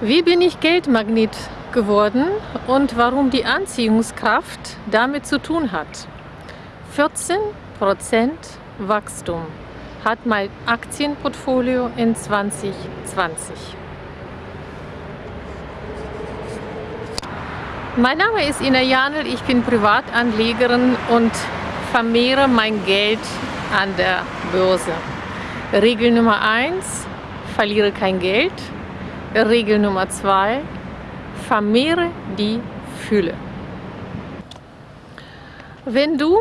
Wie bin ich Geldmagnet geworden und warum die Anziehungskraft damit zu tun hat? 14% Wachstum hat mein Aktienportfolio in 2020. Mein Name ist Ina Janel, ich bin Privatanlegerin und vermehre mein Geld an der Börse. Regel Nummer 1, verliere kein Geld. Regel Nummer 2, vermehre die Fülle. Wenn du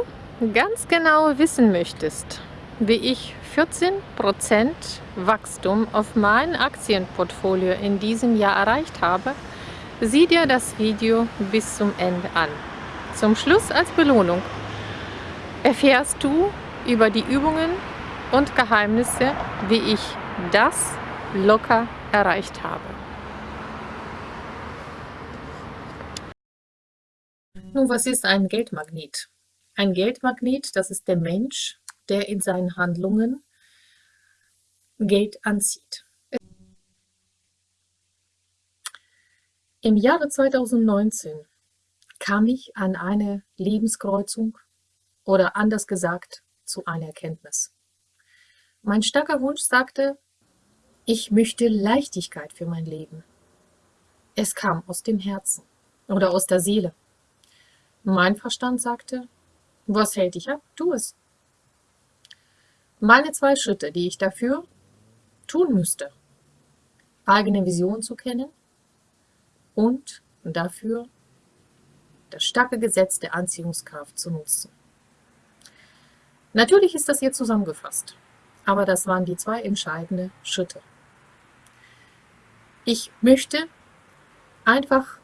ganz genau wissen möchtest, wie ich 14% Wachstum auf mein Aktienportfolio in diesem Jahr erreicht habe, sieh dir das Video bis zum Ende an. Zum Schluss als Belohnung erfährst du über die Übungen und Geheimnisse, wie ich das locker erreicht habe. Nun, was ist ein Geldmagnet? Ein Geldmagnet, das ist der Mensch, der in seinen Handlungen Geld anzieht. Im Jahre 2019 kam ich an eine Lebenskreuzung oder anders gesagt zu einer Erkenntnis. Mein starker Wunsch sagte, ich möchte Leichtigkeit für mein Leben. Es kam aus dem Herzen oder aus der Seele. Mein Verstand sagte, was hält dich ab? Tu es. Meine zwei Schritte, die ich dafür tun müsste, eigene Vision zu kennen und dafür das starke Gesetz der Anziehungskraft zu nutzen. Natürlich ist das hier zusammengefasst, aber das waren die zwei entscheidenden Schritte. Ich möchte einfach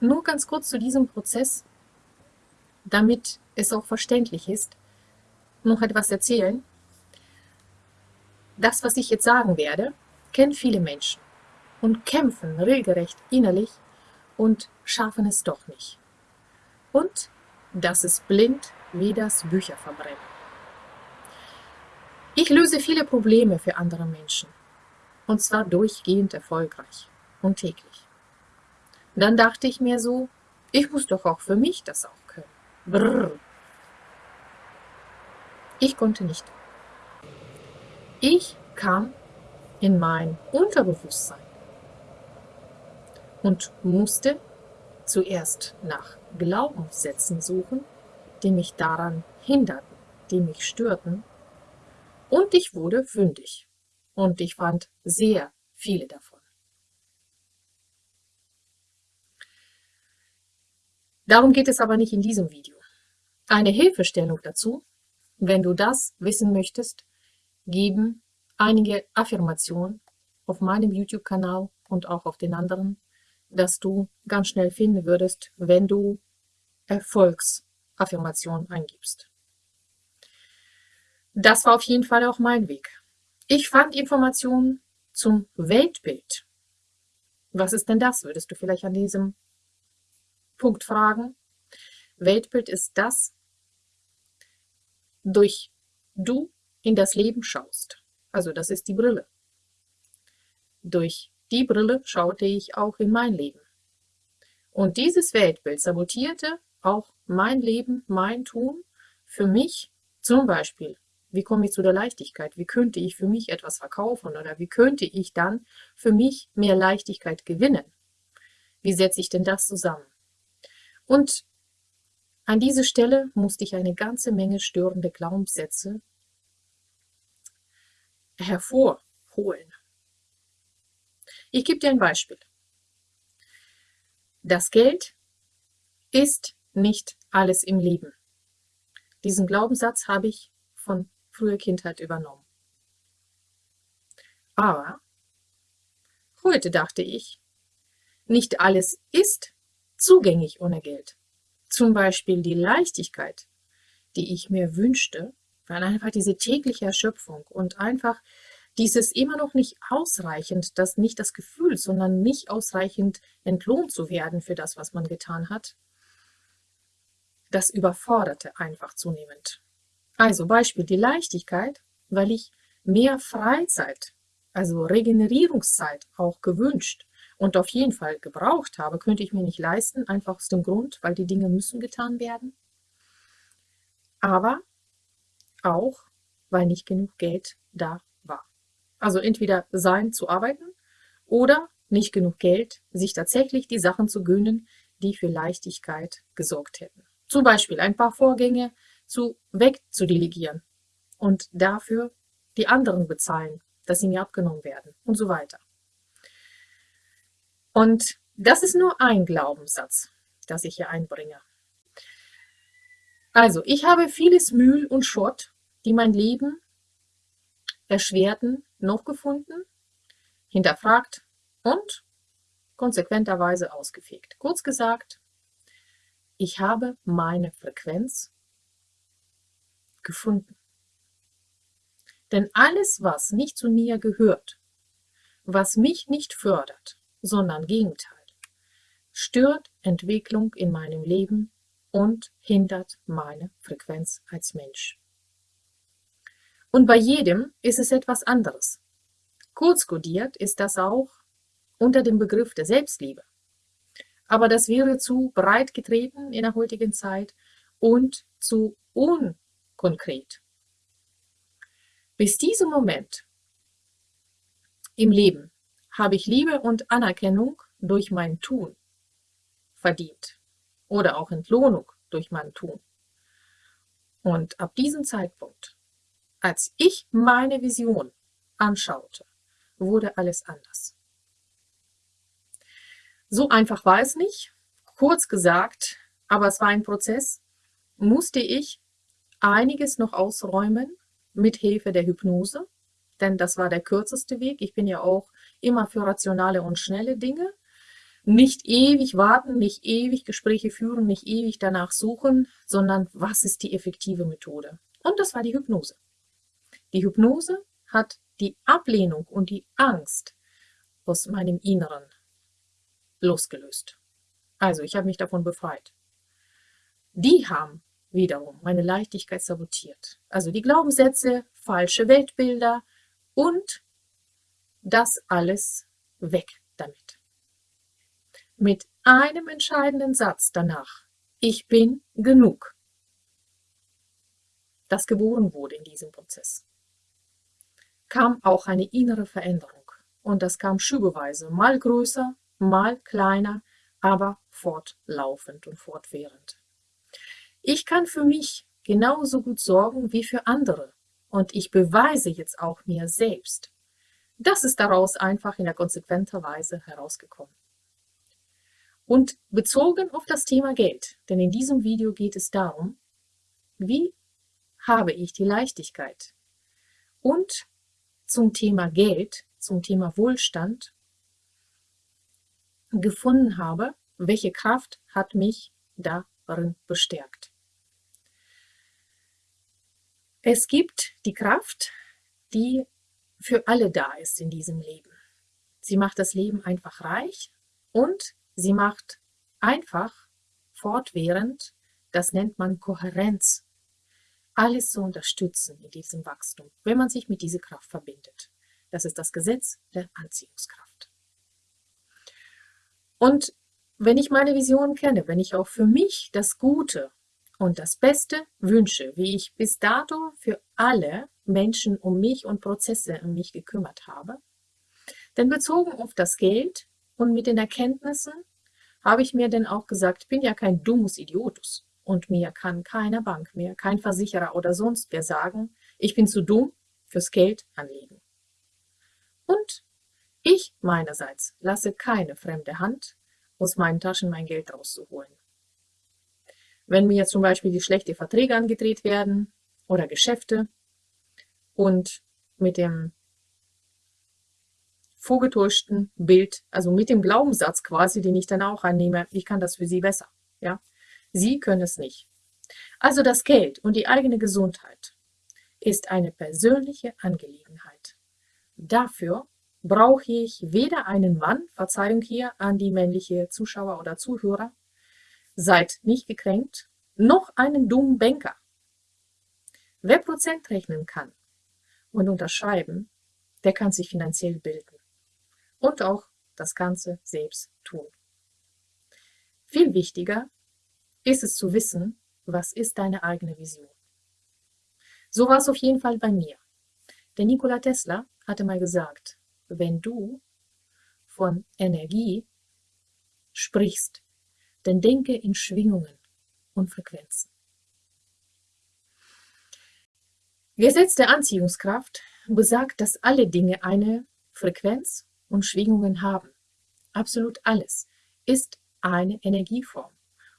nur ganz kurz zu diesem Prozess, damit es auch verständlich ist, noch etwas erzählen. Das, was ich jetzt sagen werde, kennen viele Menschen und kämpfen regelrecht innerlich und schaffen es doch nicht. Und das ist blind wie das Bücherverbrennen. Ich löse viele Probleme für andere Menschen und zwar durchgehend erfolgreich und täglich. Dann dachte ich mir so, ich muss doch auch für mich das auch können. Brrr. Ich konnte nicht. Ich kam in mein Unterbewusstsein und musste zuerst nach Glaubenssätzen suchen, die mich daran hinderten, die mich störten, und ich wurde fündig und ich fand sehr viele davon. Darum geht es aber nicht in diesem Video. Eine Hilfestellung dazu, wenn du das wissen möchtest, geben einige Affirmationen auf meinem YouTube-Kanal und auch auf den anderen, dass du ganz schnell finden würdest, wenn du Erfolgsaffirmationen eingibst. Das war auf jeden Fall auch mein Weg. Ich fand Informationen zum Weltbild. Was ist denn das, würdest du vielleicht an diesem Punkt fragen? Weltbild ist das, durch du in das Leben schaust. Also das ist die Brille. Durch die Brille schaute ich auch in mein Leben. Und dieses Weltbild sabotierte auch mein Leben, mein Tun für mich, zum Beispiel wie komme ich zu der Leichtigkeit? Wie könnte ich für mich etwas verkaufen oder wie könnte ich dann für mich mehr Leichtigkeit gewinnen? Wie setze ich denn das zusammen? Und an diese Stelle musste ich eine ganze Menge störende Glaubenssätze hervorholen. Ich gebe dir ein Beispiel. Das Geld ist nicht alles im Leben. Diesen Glaubenssatz habe ich von frühe Kindheit übernommen. Aber heute dachte ich, nicht alles ist zugänglich ohne Geld. Zum Beispiel die Leichtigkeit, die ich mir wünschte, weil einfach diese tägliche Erschöpfung und einfach dieses immer noch nicht ausreichend, das nicht das Gefühl, sondern nicht ausreichend entlohnt zu werden für das, was man getan hat, das überforderte einfach zunehmend. Also Beispiel die Leichtigkeit, weil ich mehr Freizeit, also Regenerierungszeit auch gewünscht und auf jeden Fall gebraucht habe, könnte ich mir nicht leisten, einfach aus dem Grund, weil die Dinge müssen getan werden. Aber auch, weil nicht genug Geld da war. Also entweder sein zu arbeiten oder nicht genug Geld, sich tatsächlich die Sachen zu gönnen, die für Leichtigkeit gesorgt hätten. Zum Beispiel ein paar Vorgänge zu wegzudelegieren und dafür die anderen bezahlen, dass sie mir abgenommen werden und so weiter. Und das ist nur ein Glaubenssatz, das ich hier einbringe. Also, ich habe vieles Müll und Schrott, die mein Leben erschwerten, noch gefunden, hinterfragt und konsequenterweise ausgefegt. Kurz gesagt, ich habe meine Frequenz gefunden. Denn alles, was nicht zu mir gehört, was mich nicht fördert, sondern Gegenteil, stört Entwicklung in meinem Leben und hindert meine Frequenz als Mensch. Und bei jedem ist es etwas anderes. Kurz kodiert ist das auch unter dem Begriff der Selbstliebe. Aber das wäre zu breit getreten in der heutigen Zeit und zu unkonkret. Bis diesem Moment im Leben habe ich Liebe und Anerkennung durch mein Tun verdient oder auch Entlohnung durch mein Tun. Und ab diesem Zeitpunkt, als ich meine Vision anschaute, wurde alles anders. So einfach war es nicht. Kurz gesagt, aber es war ein Prozess, musste ich einiges noch ausräumen mit Hilfe der Hypnose, denn das war der kürzeste Weg. Ich bin ja auch immer für rationale und schnelle Dinge. Nicht ewig warten, nicht ewig Gespräche führen, nicht ewig danach suchen, sondern was ist die effektive Methode? Und das war die Hypnose. Die Hypnose hat die Ablehnung und die Angst aus meinem Inneren losgelöst. Also ich habe mich davon befreit. Die haben wiederum meine Leichtigkeit sabotiert. Also die Glaubenssätze, falsche Weltbilder und das alles weg damit. Mit einem entscheidenden Satz danach. Ich bin genug. Das geboren wurde in diesem Prozess. Kam auch eine innere Veränderung. Und das kam schübeweise, mal größer, mal kleiner, aber fortlaufend und fortwährend. Ich kann für mich genauso gut sorgen wie für andere. Und ich beweise jetzt auch mir selbst. Das ist daraus einfach in der konsequenter Weise herausgekommen. Und bezogen auf das Thema Geld, denn in diesem Video geht es darum, wie habe ich die Leichtigkeit? Und zum Thema Geld, zum Thema Wohlstand gefunden habe, welche Kraft hat mich darin bestärkt. Es gibt die Kraft, die für alle da ist in diesem Leben. Sie macht das Leben einfach reich und sie macht einfach fortwährend, das nennt man Kohärenz, alles zu unterstützen in diesem Wachstum, wenn man sich mit dieser Kraft verbindet. Das ist das Gesetz der Anziehungskraft. Und wenn ich meine Vision kenne, wenn ich auch für mich das Gute und das Beste wünsche, wie ich bis dato für alle Menschen um mich und Prozesse um mich gekümmert habe. Denn bezogen auf das Geld und mit den Erkenntnissen habe ich mir denn auch gesagt, bin ja kein dummes Idiotus und mir kann keine Bank mehr, kein Versicherer oder sonst wer sagen, ich bin zu dumm fürs Geld anlegen. Und ich meinerseits lasse keine fremde Hand aus meinen Taschen mein Geld rauszuholen. Wenn mir zum Beispiel die schlechte Verträge angedreht werden oder Geschäfte und mit dem vorgetäuschten Bild, also mit dem Glaubenssatz quasi, den ich dann auch annehme, ich kann das für Sie besser. Ja? Sie können es nicht. Also das Geld und die eigene Gesundheit ist eine persönliche Angelegenheit. Dafür brauche ich weder einen Mann, Verzeihung hier an die männliche Zuschauer oder Zuhörer, Seid nicht gekränkt, noch einen dummen Banker. Wer Prozent rechnen kann und unterschreiben, der kann sich finanziell bilden und auch das Ganze selbst tun. Viel wichtiger ist es zu wissen, was ist deine eigene Vision. So war es auf jeden Fall bei mir. Der Nikola Tesla hatte mal gesagt, wenn du von Energie sprichst, dann denke in Schwingungen und Frequenzen. Gesetz der Anziehungskraft besagt, dass alle Dinge eine Frequenz und Schwingungen haben. Absolut alles ist eine Energieform.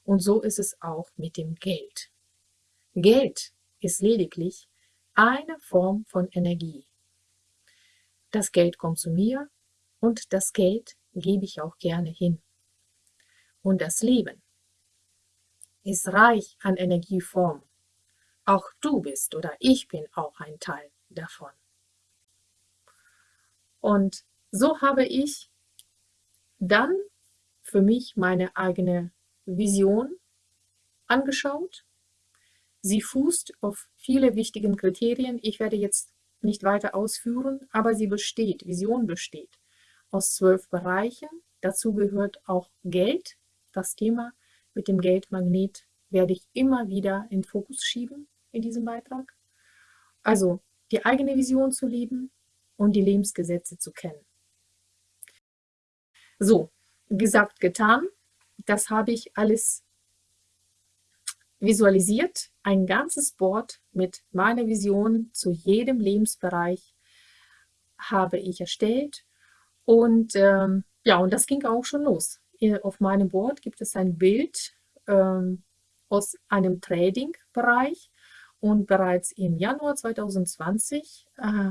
Und so ist es auch mit dem Geld. Geld ist lediglich eine Form von Energie. Das Geld kommt zu mir und das Geld gebe ich auch gerne hin. Und das Leben ist reich an Energieformen. Auch du bist oder ich bin auch ein Teil davon. Und so habe ich dann für mich meine eigene Vision angeschaut. Sie fußt auf viele wichtigen Kriterien. Ich werde jetzt nicht weiter ausführen, aber sie besteht, Vision besteht aus zwölf Bereichen. Dazu gehört auch Geld. Das Thema mit dem Geldmagnet werde ich immer wieder in Fokus schieben in diesem Beitrag. Also die eigene Vision zu leben und die Lebensgesetze zu kennen. So, gesagt, getan. Das habe ich alles visualisiert. Ein ganzes Board mit meiner Vision zu jedem Lebensbereich habe ich erstellt. Und ähm, ja, und das ging auch schon los. Auf meinem Board gibt es ein Bild ähm, aus einem Trading-Bereich. Und bereits im Januar 2020 äh,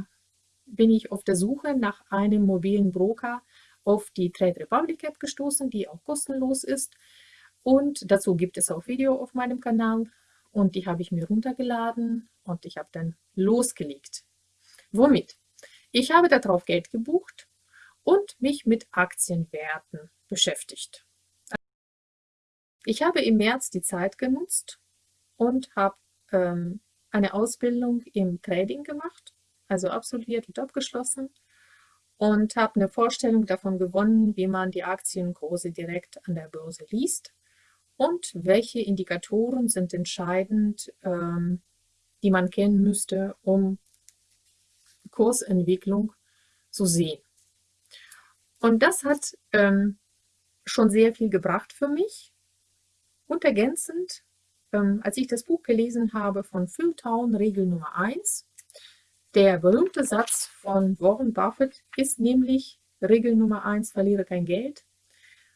bin ich auf der Suche nach einem mobilen Broker auf die Trade Republic App gestoßen, die auch kostenlos ist. Und dazu gibt es auch Video auf meinem Kanal und die habe ich mir runtergeladen und ich habe dann losgelegt. Womit? Ich habe darauf Geld gebucht und mich mit Aktienwerten beschäftigt. Ich habe im März die Zeit genutzt und habe ähm, eine Ausbildung im Trading gemacht, also absolviert und abgeschlossen und habe eine Vorstellung davon gewonnen, wie man die Aktienkurse direkt an der Börse liest und welche Indikatoren sind entscheidend, ähm, die man kennen müsste, um Kursentwicklung zu sehen. Und das hat ähm, schon sehr viel gebracht für mich. Und ergänzend, ähm, als ich das Buch gelesen habe von Phil Town, Regel Nummer 1, der berühmte Satz von Warren Buffett ist nämlich Regel Nummer 1, verliere kein Geld.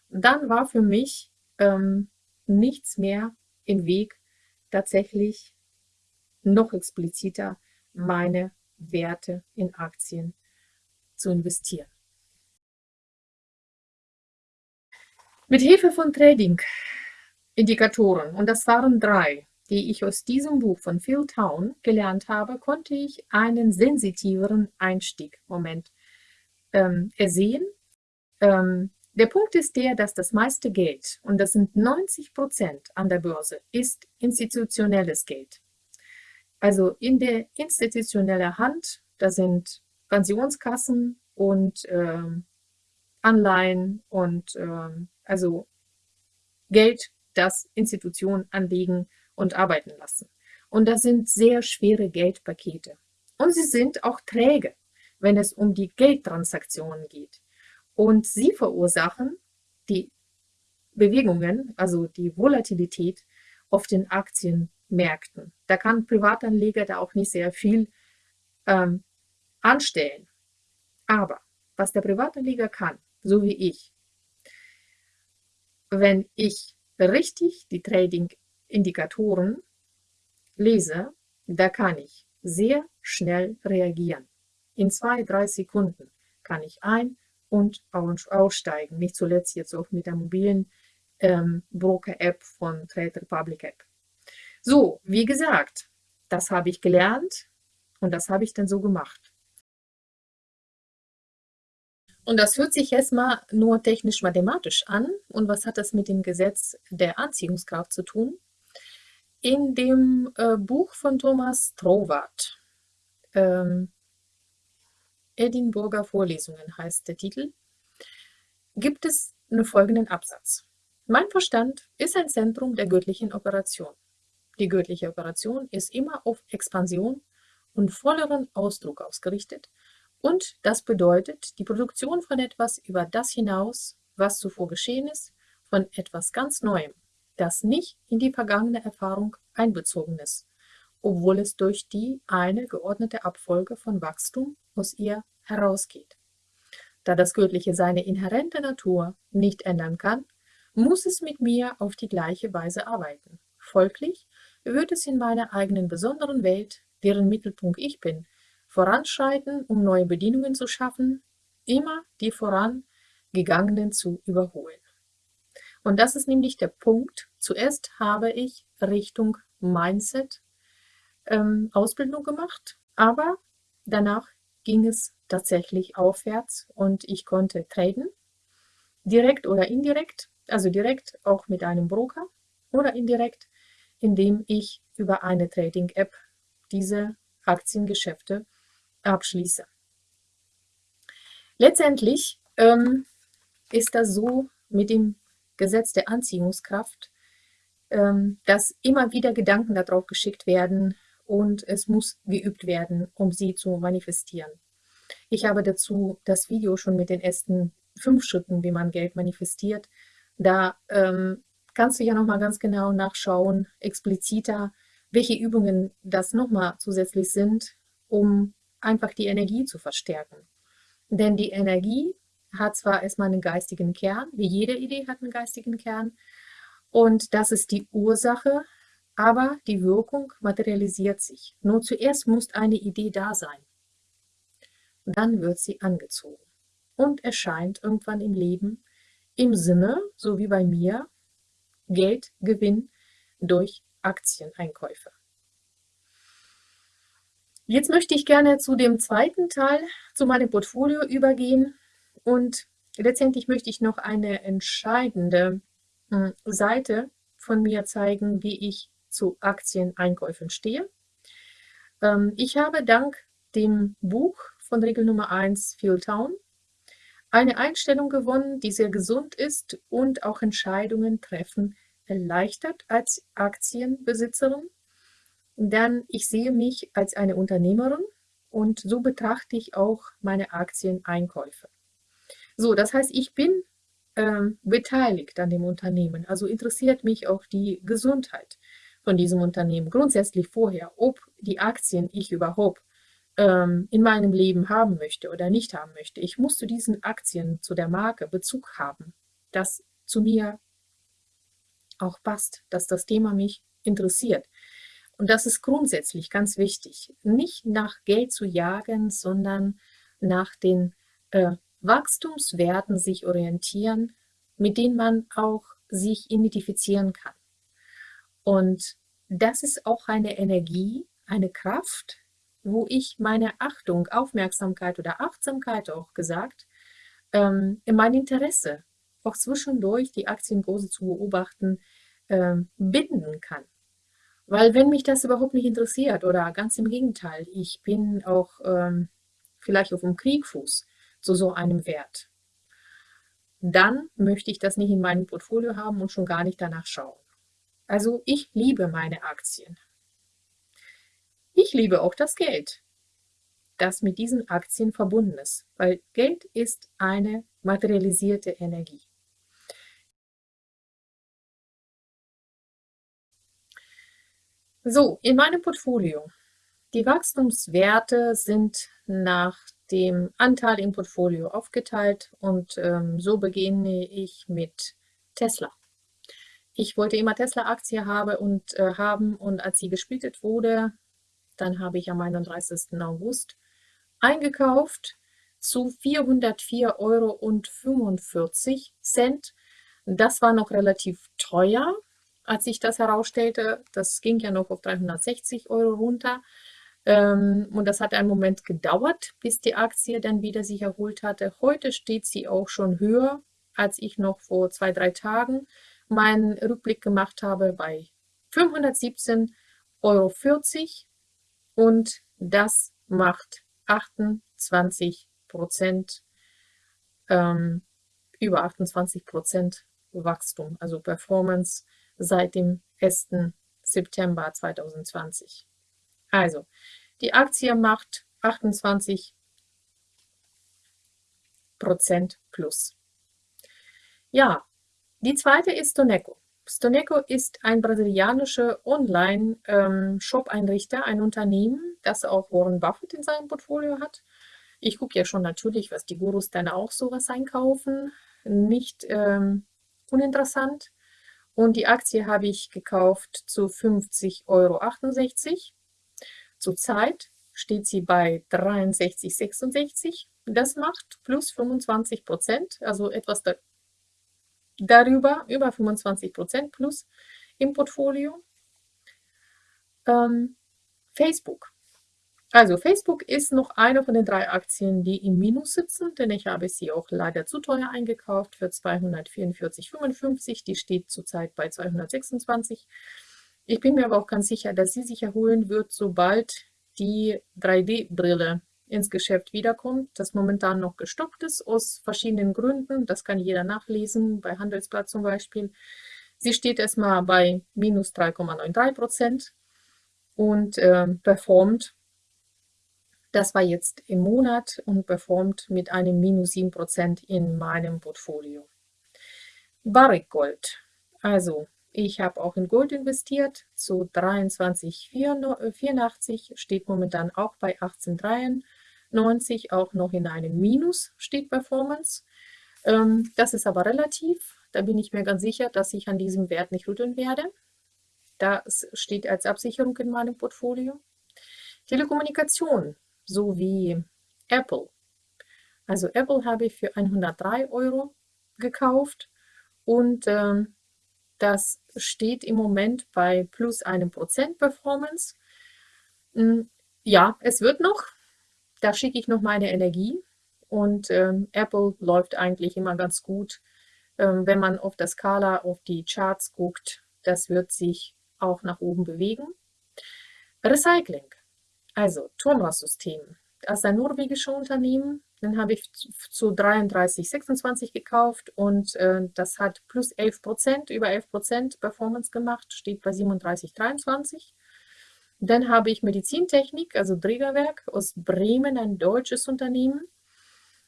Dann war für mich ähm, nichts mehr im Weg, tatsächlich noch expliziter meine Werte in Aktien zu investieren. Mit Hilfe von Trading-Indikatoren, und das waren drei, die ich aus diesem Buch von Phil Town gelernt habe, konnte ich einen sensitiveren Einstieg-Moment ähm, ersehen. Ähm, der Punkt ist der, dass das meiste Geld, und das sind 90 Prozent an der Börse, ist institutionelles Geld. Also in der institutionellen Hand, da sind Pensionskassen und ähm, Anleihen und ähm, also Geld, das Institutionen anlegen und arbeiten lassen. Und das sind sehr schwere Geldpakete. Und sie sind auch träge, wenn es um die Geldtransaktionen geht. Und sie verursachen die Bewegungen, also die Volatilität auf den Aktienmärkten. Da kann Privatanleger da auch nicht sehr viel ähm, anstellen. Aber was der Privatanleger kann, so wie ich, wenn ich richtig die Trading Indikatoren lese, da kann ich sehr schnell reagieren. In zwei, drei Sekunden kann ich ein- und aussteigen. Nicht zuletzt jetzt auch mit der mobilen ähm, Broker-App von Trade Republic App. So, wie gesagt, das habe ich gelernt und das habe ich dann so gemacht. Und das hört sich erstmal nur technisch-mathematisch an. Und was hat das mit dem Gesetz der Anziehungskraft zu tun? In dem äh, Buch von Thomas Troward, ähm, Edinburgher Vorlesungen heißt der Titel, gibt es einen folgenden Absatz. Mein Verstand ist ein Zentrum der göttlichen Operation. Die göttliche Operation ist immer auf Expansion und volleren Ausdruck ausgerichtet und das bedeutet die Produktion von etwas über das hinaus, was zuvor geschehen ist, von etwas ganz Neuem, das nicht in die vergangene Erfahrung einbezogen ist, obwohl es durch die eine geordnete Abfolge von Wachstum aus ihr herausgeht. Da das Göttliche seine inhärente Natur nicht ändern kann, muss es mit mir auf die gleiche Weise arbeiten. Folglich wird es in meiner eigenen besonderen Welt, deren Mittelpunkt ich bin, voranschreiten, um neue Bedingungen zu schaffen, immer die vorangegangenen zu überholen. Und das ist nämlich der Punkt. Zuerst habe ich Richtung Mindset ähm, Ausbildung gemacht, aber danach ging es tatsächlich aufwärts und ich konnte traden, direkt oder indirekt also direkt auch mit einem Broker oder indirekt, indem ich über eine Trading-App diese Aktiengeschäfte abschließe. Letztendlich ähm, ist das so mit dem Gesetz der Anziehungskraft, ähm, dass immer wieder Gedanken darauf geschickt werden und es muss geübt werden, um sie zu manifestieren. Ich habe dazu das Video schon mit den ersten fünf Schritten, wie man Geld manifestiert, da ähm, kannst du ja nochmal ganz genau nachschauen, expliziter, welche Übungen das nochmal zusätzlich sind, um einfach die Energie zu verstärken. Denn die Energie hat zwar erstmal einen geistigen Kern, wie jede Idee hat einen geistigen Kern, und das ist die Ursache, aber die Wirkung materialisiert sich. Nur zuerst muss eine Idee da sein. Dann wird sie angezogen und erscheint irgendwann im Leben im Sinne, so wie bei mir, Geldgewinn durch Aktieneinkäufe. Jetzt möchte ich gerne zu dem zweiten Teil, zu meinem Portfolio übergehen und letztendlich möchte ich noch eine entscheidende hm, Seite von mir zeigen, wie ich zu Aktieneinkäufen stehe. Ähm, ich habe dank dem Buch von Regel Nummer 1 Phil Town eine Einstellung gewonnen, die sehr gesund ist und auch Entscheidungen treffen erleichtert als Aktienbesitzerin. Denn ich sehe mich als eine Unternehmerin und so betrachte ich auch meine Aktieneinkäufe. So, das heißt, ich bin ähm, beteiligt an dem Unternehmen, also interessiert mich auch die Gesundheit von diesem Unternehmen grundsätzlich vorher, ob die Aktien ich überhaupt ähm, in meinem Leben haben möchte oder nicht haben möchte. Ich muss zu diesen Aktien, zu der Marke Bezug haben, das zu mir auch passt, dass das Thema mich interessiert. Und das ist grundsätzlich ganz wichtig, nicht nach Geld zu jagen, sondern nach den äh, Wachstumswerten sich orientieren, mit denen man auch sich identifizieren kann. Und das ist auch eine Energie, eine Kraft, wo ich meine Achtung, Aufmerksamkeit oder Achtsamkeit auch gesagt, ähm, in mein Interesse, auch zwischendurch die Aktienkurse zu beobachten, ähm, binden kann. Weil wenn mich das überhaupt nicht interessiert oder ganz im Gegenteil, ich bin auch ähm, vielleicht auf dem Kriegfuß zu so einem Wert, dann möchte ich das nicht in meinem Portfolio haben und schon gar nicht danach schauen. Also ich liebe meine Aktien. Ich liebe auch das Geld, das mit diesen Aktien verbunden ist, weil Geld ist eine materialisierte Energie. So, in meinem Portfolio. Die Wachstumswerte sind nach dem Anteil im Portfolio aufgeteilt und ähm, so beginne ich mit Tesla. Ich wollte immer Tesla-Aktie habe und, äh, haben und als sie gesplittet wurde, dann habe ich am 31. August eingekauft zu 404,45 Euro. Das war noch relativ teuer, als ich das herausstellte. Das ging ja noch auf 360 Euro runter. Ähm, und das hat einen Moment gedauert, bis die Aktie dann wieder sich erholt hatte. Heute steht sie auch schon höher, als ich noch vor zwei, drei Tagen meinen Rückblick gemacht habe bei 517,40 Euro und das macht 28 Prozent ähm, über 28% Wachstum, also Performance seit dem 1. September 2020. Also, die Aktie macht 28% plus. Ja, die zweite ist Stoneco. Stoneco ist ein brasilianischer Online-Shop-Einrichter, ein Unternehmen, das auch Warren Buffett in seinem Portfolio hat. Ich gucke ja schon natürlich, was die Gurus dann auch sowas einkaufen. Nicht ähm, uninteressant. Und die Aktie habe ich gekauft zu 50,68 Euro. Zurzeit steht sie bei 63,66. Das macht plus 25 Prozent, also etwas da darüber, über 25 Prozent plus im Portfolio. Ähm, Facebook. Also Facebook ist noch eine von den drei Aktien, die im Minus sitzen, denn ich habe sie auch leider zu teuer eingekauft für 244,55. Die steht zurzeit bei 226. Ich bin mir aber auch ganz sicher, dass sie sich erholen wird, sobald die 3D-Brille ins Geschäft wiederkommt, das momentan noch gestoppt ist, aus verschiedenen Gründen. Das kann jeder nachlesen, bei Handelsblatt zum Beispiel. Sie steht erstmal bei minus 3,93 Prozent und äh, performt das war jetzt im Monat und performt mit einem minus 7% in meinem Portfolio. Barrick Gold. Also, ich habe auch in Gold investiert zu 23,84, steht momentan auch bei 18,93, auch noch in einem Minus steht Performance. Ähm, das ist aber relativ, da bin ich mir ganz sicher, dass ich an diesem Wert nicht rütteln werde. Das steht als Absicherung in meinem Portfolio. Telekommunikation so wie Apple. Also Apple habe ich für 103 Euro gekauft und ähm, das steht im Moment bei plus einem Prozent Performance. Hm, ja, es wird noch. Da schicke ich noch meine Energie und ähm, Apple läuft eigentlich immer ganz gut. Ähm, wenn man auf der Skala, auf die Charts guckt, das wird sich auch nach oben bewegen. Recycling. Also Turmras-System. Das ist ein norwegisches Unternehmen. Den habe ich zu 33,26 gekauft und äh, das hat plus 11 Prozent, über 11 Prozent Performance gemacht, steht bei 37,23. Dann habe ich Medizintechnik, also Trägerwerk aus Bremen, ein deutsches Unternehmen,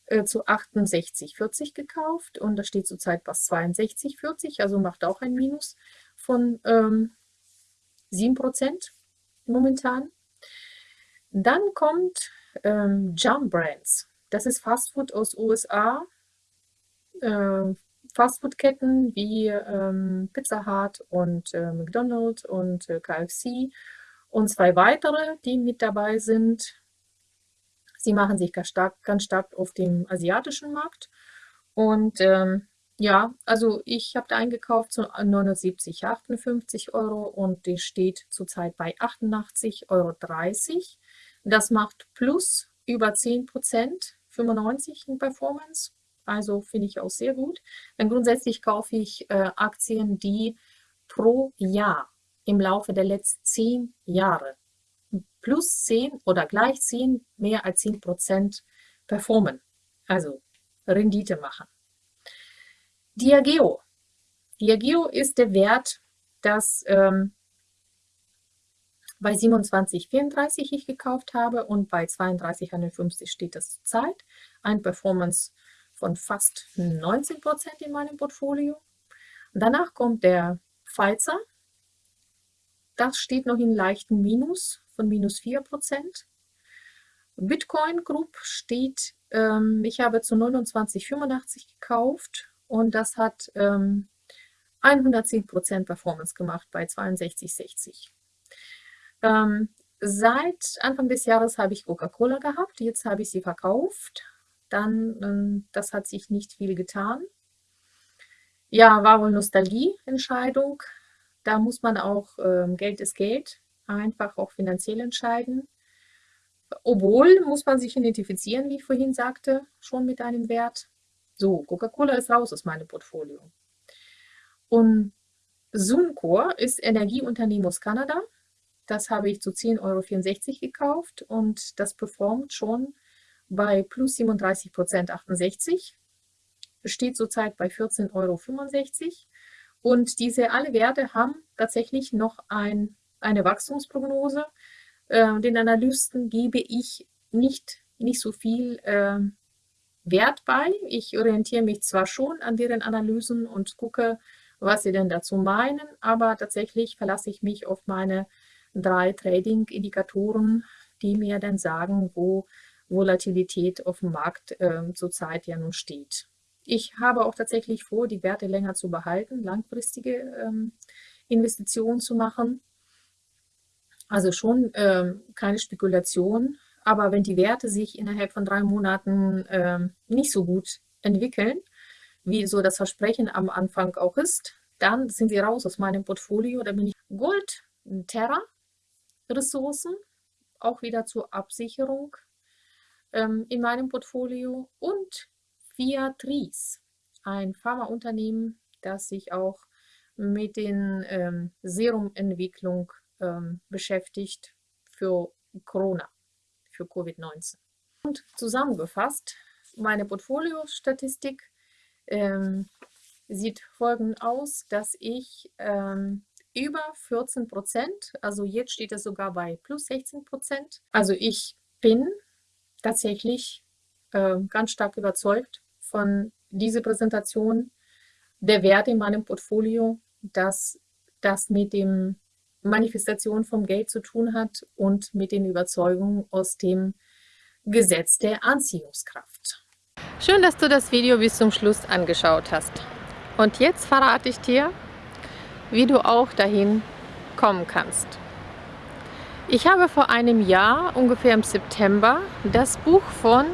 äh, zu 68,40 gekauft und das steht zurzeit bei 62,40, also macht auch ein Minus von ähm, 7 Prozent momentan. Dann kommt ähm, Jump Brands. Das ist Fastfood aus USA. Äh, Fastfood-Ketten wie ähm, Pizza Hut und äh, McDonald's und äh, KFC und zwei weitere, die mit dabei sind. Sie machen sich ganz stark, ganz stark auf dem asiatischen Markt. Und ähm, ja, also ich habe da eingekauft zu 79, 58 Euro und die steht zurzeit bei 88,30 Euro. Das macht plus über 10 Prozent, 95 in Performance. Also finde ich auch sehr gut. Denn grundsätzlich kaufe ich äh, Aktien, die pro Jahr im Laufe der letzten 10 Jahre plus 10 oder gleich 10, mehr als 10 Prozent performen. Also Rendite machen. Diageo. Diageo ist der Wert, das ähm, bei 27,34 ich gekauft habe und bei 32,51 steht das zurzeit. Ein Performance von fast 19% in meinem Portfolio. Danach kommt der Pfizer. Das steht noch in leichten Minus von minus 4%. Bitcoin Group steht, ähm, ich habe zu 29,85 gekauft und das hat ähm, 110% Performance gemacht bei 62,60. Ähm, seit Anfang des Jahres habe ich Coca-Cola gehabt, jetzt habe ich sie verkauft. Dann, ähm, das hat sich nicht viel getan. Ja, war wohl Nostalgie-Entscheidung. Da muss man auch, ähm, Geld ist Geld, einfach auch finanziell entscheiden. Obwohl muss man sich identifizieren, wie ich vorhin sagte, schon mit einem Wert. So, Coca-Cola ist raus aus meinem Portfolio. Und Suncor ist Energieunternehmen aus Kanada. Das habe ich zu 10,64 Euro gekauft und das performt schon bei plus 37 Prozent 68. steht zurzeit bei 14,65 Euro. Und diese alle Werte haben tatsächlich noch ein, eine Wachstumsprognose. Äh, den Analysten gebe ich nicht, nicht so viel äh, Wert bei. Ich orientiere mich zwar schon an deren Analysen und gucke, was sie denn dazu meinen, aber tatsächlich verlasse ich mich auf meine drei Trading-Indikatoren, die mir dann sagen, wo Volatilität auf dem Markt äh, zurzeit ja nun steht. Ich habe auch tatsächlich vor, die Werte länger zu behalten, langfristige ähm, Investitionen zu machen. Also schon ähm, keine Spekulation, aber wenn die Werte sich innerhalb von drei Monaten ähm, nicht so gut entwickeln, wie so das Versprechen am Anfang auch ist, dann sind sie raus aus meinem Portfolio. Da bin ich Gold, Terra, Ressourcen, auch wieder zur Absicherung ähm, in meinem Portfolio und Viatris, ein Pharmaunternehmen, das sich auch mit den ähm, Serumentwicklung ähm, beschäftigt für Corona, für Covid-19. Und zusammengefasst, meine Portfoliostatistik ähm, sieht folgend aus, dass ich ähm, über 14 Prozent, also jetzt steht es sogar bei plus 16 Prozent. Also ich bin tatsächlich äh, ganz stark überzeugt von dieser Präsentation der Werte in meinem Portfolio, dass das mit dem Manifestation vom Geld zu tun hat und mit den Überzeugungen aus dem Gesetz der Anziehungskraft. Schön, dass du das Video bis zum Schluss angeschaut hast. Und jetzt verrate ich dir, wie du auch dahin kommen kannst. Ich habe vor einem Jahr, ungefähr im September, das Buch von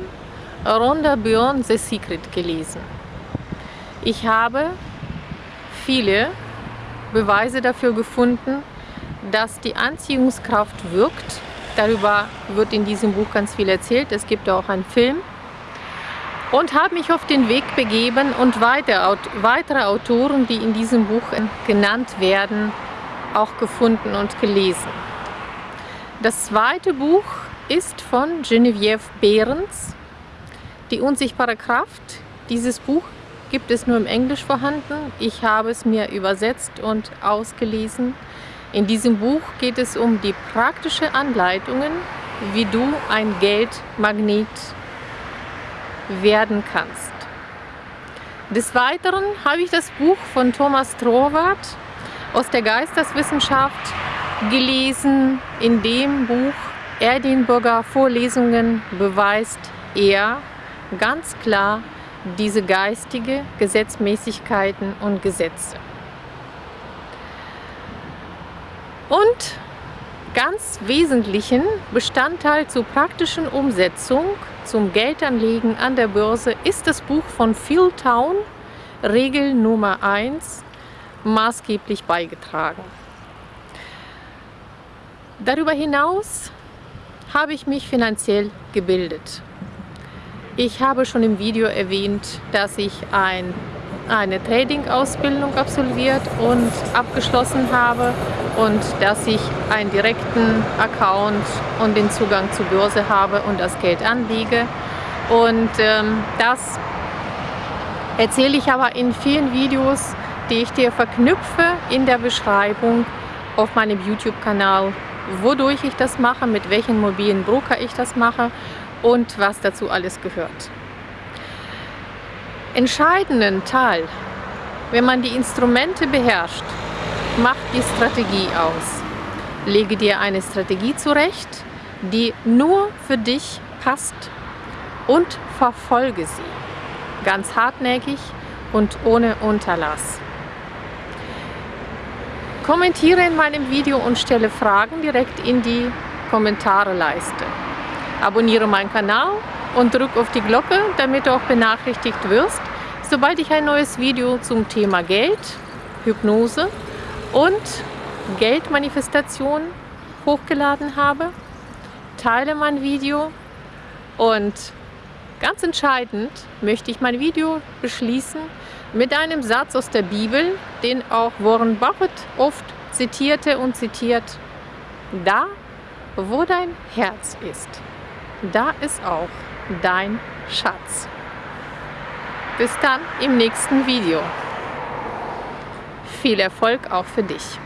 Rhonda Byrne, The Secret, gelesen. Ich habe viele Beweise dafür gefunden, dass die Anziehungskraft wirkt. Darüber wird in diesem Buch ganz viel erzählt. Es gibt auch einen Film und habe mich auf den Weg begeben und weitere Autoren, die in diesem Buch genannt werden, auch gefunden und gelesen. Das zweite Buch ist von Genevieve Behrens, Die unsichtbare Kraft. Dieses Buch gibt es nur im Englisch vorhanden. Ich habe es mir übersetzt und ausgelesen. In diesem Buch geht es um die praktischen Anleitungen, wie du ein Geldmagnet werden kannst. Des Weiteren habe ich das Buch von Thomas Troward aus der Geisteswissenschaft gelesen. In dem Buch Edinburgher Vorlesungen beweist er ganz klar diese geistige Gesetzmäßigkeiten und Gesetze. Und ganz wesentlichen Bestandteil zur praktischen Umsetzung zum Geldanlegen an der Börse ist das Buch von Phil Town, Regel Nummer 1, maßgeblich beigetragen. Darüber hinaus habe ich mich finanziell gebildet. Ich habe schon im Video erwähnt, dass ich ein eine Trading-Ausbildung absolviert und abgeschlossen habe und dass ich einen direkten Account und den Zugang zur Börse habe und das Geld anlege. Und ähm, das erzähle ich aber in vielen Videos, die ich dir verknüpfe in der Beschreibung auf meinem YouTube-Kanal, wodurch ich das mache, mit welchen mobilen Broker ich das mache und was dazu alles gehört entscheidenden Teil, wenn man die Instrumente beherrscht, macht die Strategie aus. Lege dir eine Strategie zurecht, die nur für dich passt und verfolge sie. Ganz hartnäckig und ohne Unterlass. Kommentiere in meinem Video und stelle Fragen direkt in die Kommentareleiste. Abonniere meinen Kanal und drück auf die Glocke, damit du auch benachrichtigt wirst, sobald ich ein neues Video zum Thema Geld, Hypnose und Geldmanifestation hochgeladen habe. Teile mein Video und ganz entscheidend möchte ich mein Video beschließen mit einem Satz aus der Bibel, den auch Warren Buffett oft zitierte und zitiert. Da, wo dein Herz ist, da ist auch dein Schatz. Bis dann im nächsten Video. Viel Erfolg auch für dich.